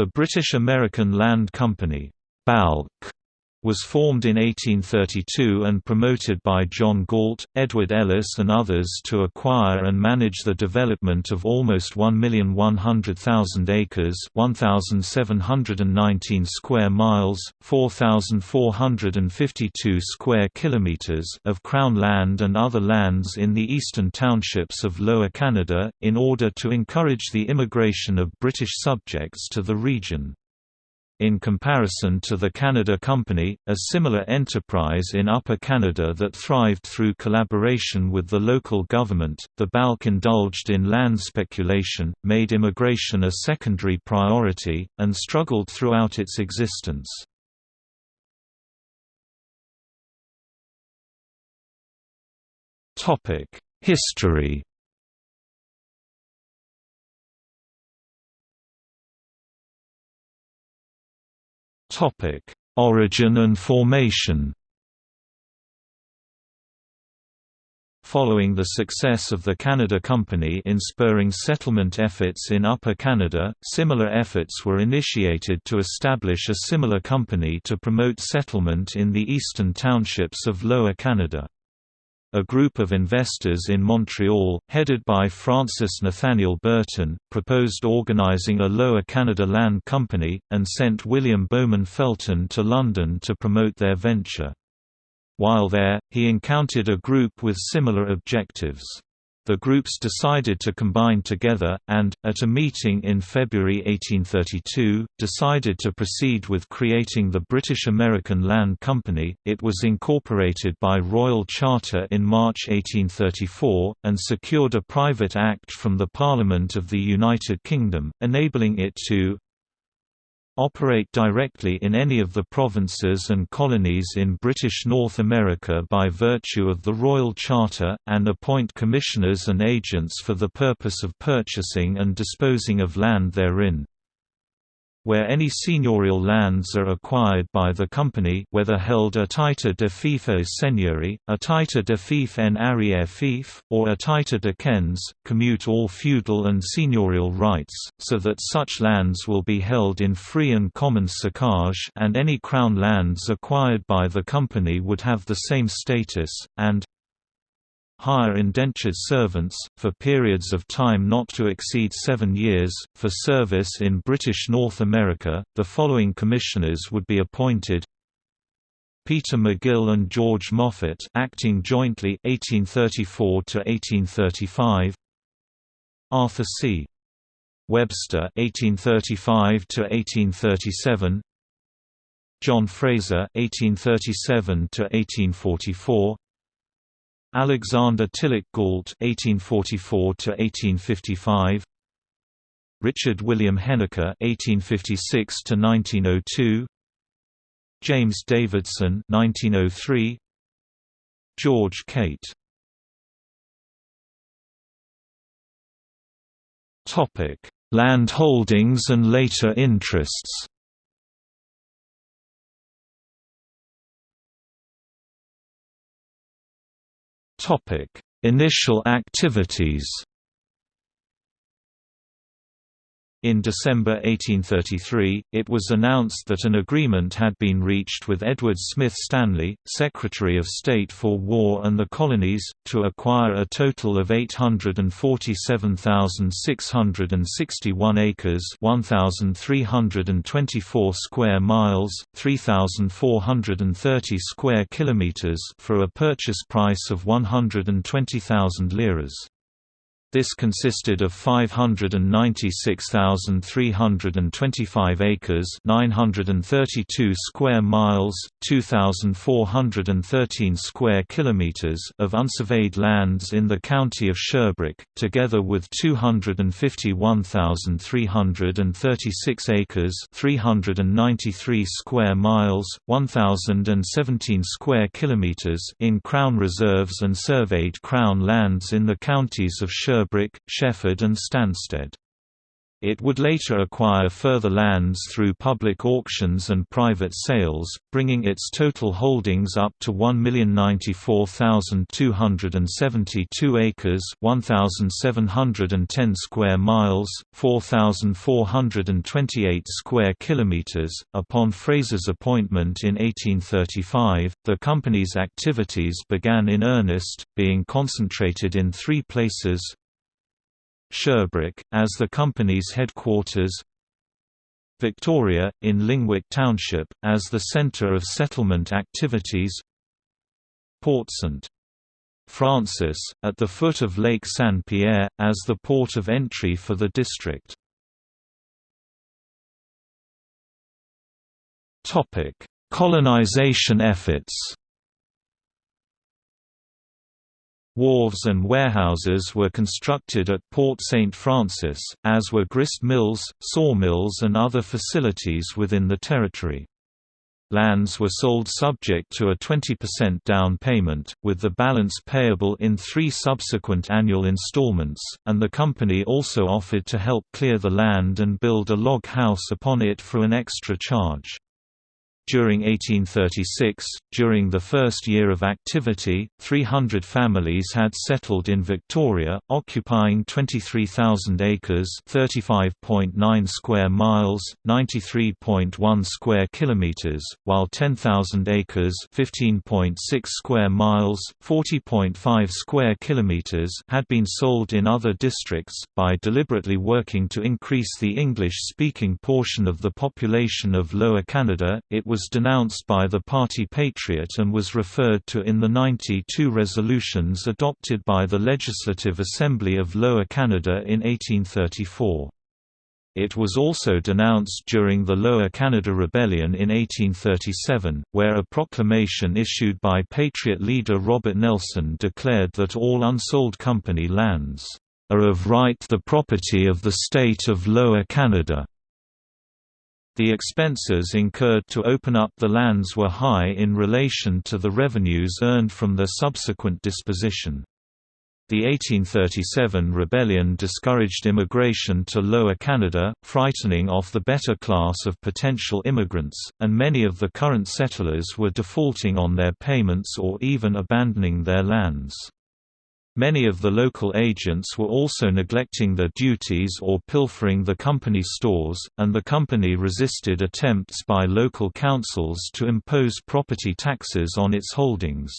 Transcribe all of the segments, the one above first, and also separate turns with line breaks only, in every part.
The British American Land Company BALC, was formed in 1832 and promoted by John Galt, Edward Ellice and others to acquire and manage the development of almost 1,100,000 acres 1,719 square miles, 4,452 square kilometers of Crown land and other lands in the eastern townships of Lower Canada, in order to encourage the immigration of British subjects to the region. In comparison to the Canada Company, a similar enterprise in Upper Canada that thrived through collaboration with the local government, the BALC indulged in land speculation, made immigration a secondary priority, and struggled throughout its existence. History Topic: Origin and formation. Following the success of the Canada Company in spurring settlement efforts in Upper Canada, similar efforts were initiated to establish a similar company to promote settlement in the eastern townships of Lower Canada. A group of investors in Montreal, headed by Francis Nathaniel Burton, proposed organizing a Lower Canada Land Company, and sent William Bowman Felton to London to promote their venture. While there, he encountered a group with similar objectives. The groups decided to combine together, and, at a meeting in February 1832, decided to proceed with creating the British American Land Company. It was incorporated by Royal Charter in March 1834, and secured a private act from the Parliament of the United Kingdom, enabling it to operate directly in any of the provinces and colonies in British North America by virtue of the Royal Charter, and appoint commissioners and agents for the purpose of purchasing and disposing of land therein. Where any seigneurial lands are acquired by the company whether held a titre de fief au seigneurie, a titre de fief en arrière fief, or a titre de quens, commute all feudal and seigneurial rights, so that such lands will be held in free and common socage and any crown lands acquired by the company would have the same status, and hire indentured servants, for periods of time not to exceed seven years, for service in British North America. The following commissioners would be appointed Peter McGill and George Moffat acting jointly 1834 to 1835 Arthur C. Webster 1835 to 1837 John Fraser 1837 to 1844 Alexander Tilloch Galt (1844–1855), Richard William Heneker (1856–1902), James Davidson (1903), George Cate. Topic: Land holdings and later interests. Topic: Initial activities In December 1833, it was announced that an agreement had been reached with Edward Smith Stanley, Secretary of State for War and the Colonies, to acquire a total of 847,661 acres 1,324 square miles, 3,430 square kilometers for a purchase price of 120,000 liras. This consisted of 596,325 acres 932 square miles, 2,413 square kilometers of unsurveyed lands in the county of Sherbrooke, together with 251,336 acres 393 square miles, 1,017 square kilometers in Crown reserves and surveyed Crown lands in the counties of Sherbrooke Sherbrooke, Shefford and Stansted. It would later acquire further lands through public auctions and private sales, bringing its total holdings up to 1,094,272 acres 1,710 square miles, 4,428 square kilometers. Upon Fraser's appointment in 1835, the company's activities began in earnest, being concentrated in three places Sherbrooke, as the company's headquarters Victoria, in Lingwick Township, as the centre of settlement activities Port St. Francis, at the foot of Lake Saint-Pierre, as the port of entry for the district. Colonization efforts Wharves and warehouses were constructed at Port St. Francis, as were grist mills, sawmills and other facilities within the territory. Lands were sold subject to a 20% down payment, with the balance payable in three subsequent annual installments, and the company also offered to help clear the land and build a log house upon it for an extra charge. During 1836, during the first year of activity, 300 families had settled in Victoria, occupying 23,000 acres (35.9 square miles, 93.1 square kilometers), while 10,000 acres (15.6 square miles, 40.5 square kilometers) had been sold in other districts. By deliberately working to increase the English-speaking portion of the population of Lower Canada, it was was denounced by the party Patriot and was referred to in the 92 resolutions adopted by the Legislative Assembly of Lower Canada in 1834. It was also denounced during the Lower Canada Rebellion in 1837, where a proclamation issued by Patriot leader Robert Nelson declared that all unsold company lands are of right the property of the state of Lower Canada. The expenses incurred to open up the lands were high in relation to the revenues earned from their subsequent disposition. The 1837 rebellion discouraged immigration to Lower Canada, frightening off the better class of potential immigrants, and many of the current settlers were defaulting on their payments or even abandoning their lands. Many of the local agents were also neglecting their duties or pilfering the company stores, and the company resisted attempts by local councils to impose property taxes on its holdings.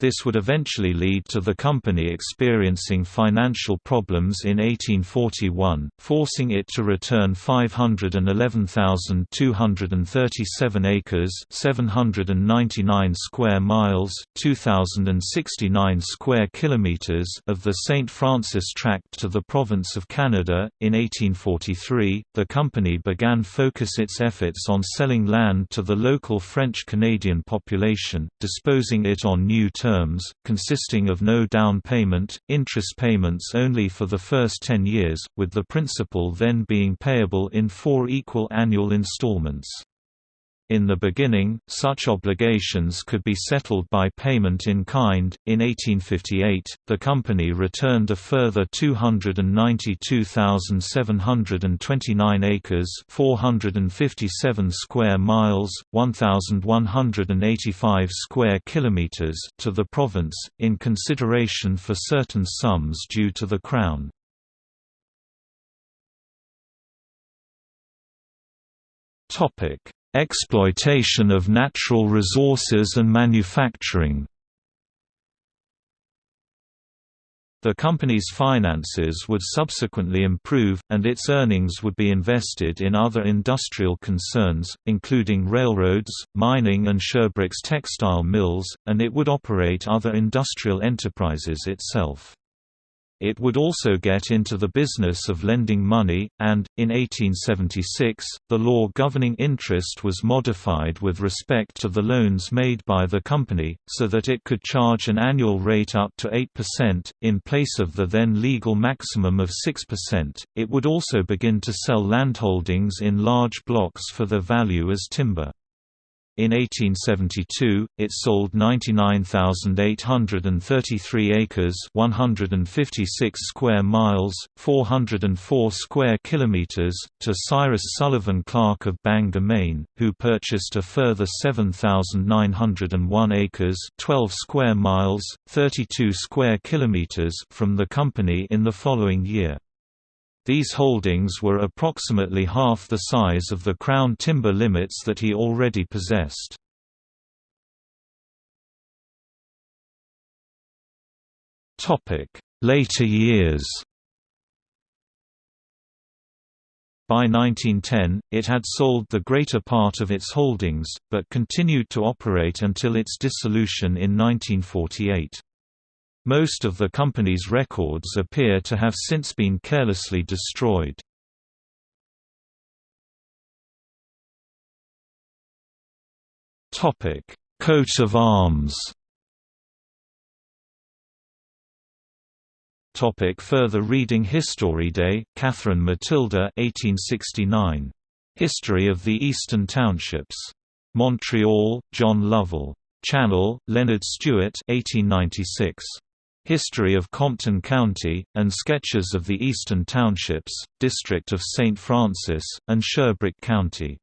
This would eventually lead to the company experiencing financial problems in 1841, forcing it to return 511,237 acres 799 square miles 2,069 square kilometers of the St. Francis Tract to the province of Canada. In 1843, the company began focus its efforts on selling land to the local French-Canadian population, disposing it on new terms terms, consisting of no down payment, interest payments only for the first 10 years, with the principal then being payable in four equal annual installments. In the beginning, such obligations could be settled by payment in kind. In 1858, the company returned a further 292,729 acres, 457 square miles, 1,185 square kilometers to the province in consideration for certain sums due to the crown. Topic Exploitation of natural resources and manufacturing The company's finances would subsequently improve, and its earnings would be invested in other industrial concerns, including railroads, mining and Sherbrooke's textile mills, and it would operate other industrial enterprises itself. It would also get into the business of lending money, and, in 1876, the law governing interest was modified with respect to the loans made by the company, so that it could charge an annual rate up to 8%, in place of the then legal maximum of 6%. It would also begin to sell landholdings in large blocks for their value as timber. In 1872, it sold 99,833 acres, 156 square miles, 404 square kilometers to Cyrus Sullivan Clark of Bangor, Maine, who purchased a further 7,901 acres, 12 square miles, 32 square kilometers from the company in the following year. These holdings were approximately half the size of the Crown timber limits that he already possessed. Later years By 1910, it had sold the greater part of its holdings, but continued to operate until its dissolution in 1948. Most of the company's records appear to have since been carelessly destroyed. Coat of arms Topic further reading History Day, Catherine Matilda 1869. History of the Eastern Townships. Montreal, John Lovell. Channell, Leonard Stewart 1896. History of Compton County, and Sketches of the Eastern Townships, District of St. Francis, and Sherbrooke County.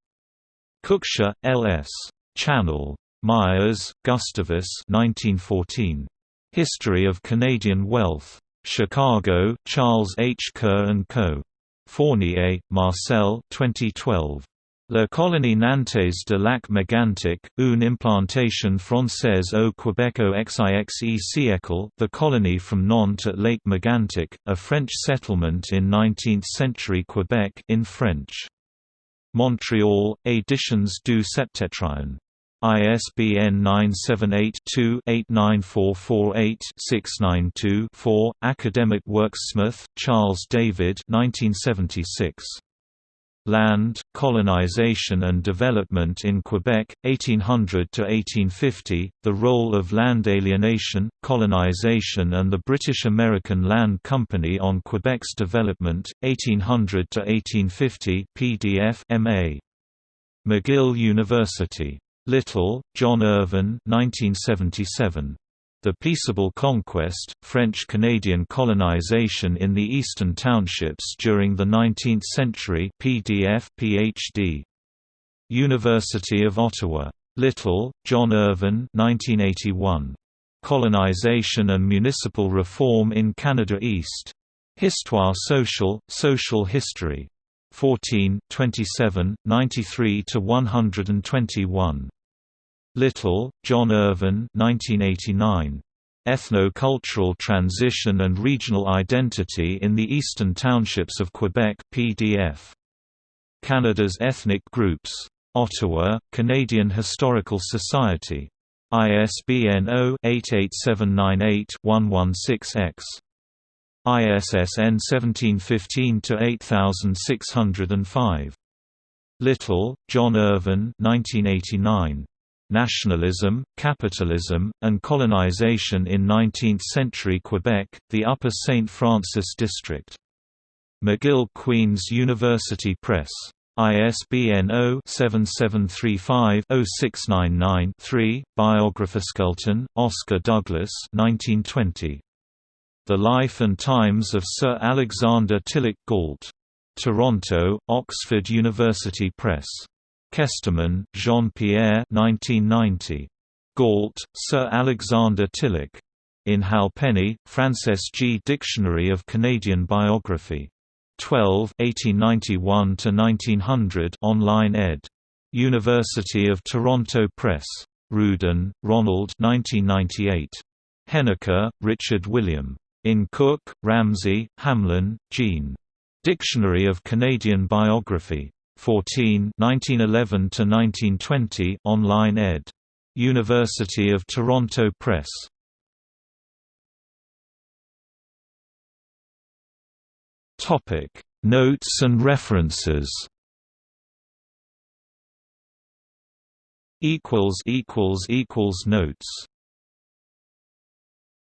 Cookshire, L.S. Channell. Myers, Gustavus 1914. History of Canadian Wealth. Chicago, Charles H. Kerr & Co. Fournier, Marcel 2012. La colonie nantaise de lac Megantic, une implantation française au Québec au XIXe siècle The colony from Nantes at Lake Megantic, a French settlement in 19th-century Quebec in French. Montreal, Éditions du Septentrion. ISBN 978-2-89448-692-4, Academic Works Smith, Charles David 1976. Land, Colonization and Development in Quebec, 1800–1850, The Role of Land Alienation, Colonization and the British American Land Company on Quebec's Development, 1800–1850 PDF MA. McGill University. Little, John Irvin 1977. The Peaceable Conquest, French-Canadian colonization in the Eastern Townships during the 19th century PDF, PhD. University of Ottawa. Little, John Irvin 1981. Colonization and Municipal Reform in Canada East. Histoire sociale, Social History. 14 27, 93–121. Little, John Irvin 1989. Ethno-Cultural Transition and Regional Identity in the Eastern Townships of Quebec PDF. Canada's Ethnic Groups. Ottawa, Canadian Historical Society. ISBN 0-88798-116-X. ISSN 1715-8605. Little, John Irvin 1989. Nationalism, Capitalism, and Colonization in Nineteenth-Century Quebec, the Upper St. Francis District. McGill Queen's University Press. ISBN 0-7735-0699-3, Biographer Skelton, Oscar Douglas 1920. The Life and Times of Sir Alexander Tilloch Galt. Toronto, Oxford University Press. Kesteman, Jean-Pierre 1990. Galt, Sir Alexander Tilloch. In Halpenny, Frances G. Dictionary of Canadian Biography. 12 1891–1900 online ed. University of Toronto Press. Rudin, Ronald 1998. Heneker, Richard William. In Cook, Ramsey, Hamelin, Jean. Dictionary of Canadian Biography. 14 1911–1920 online ed. University of Toronto Press. Topic: Notes and references equals equals equals Notes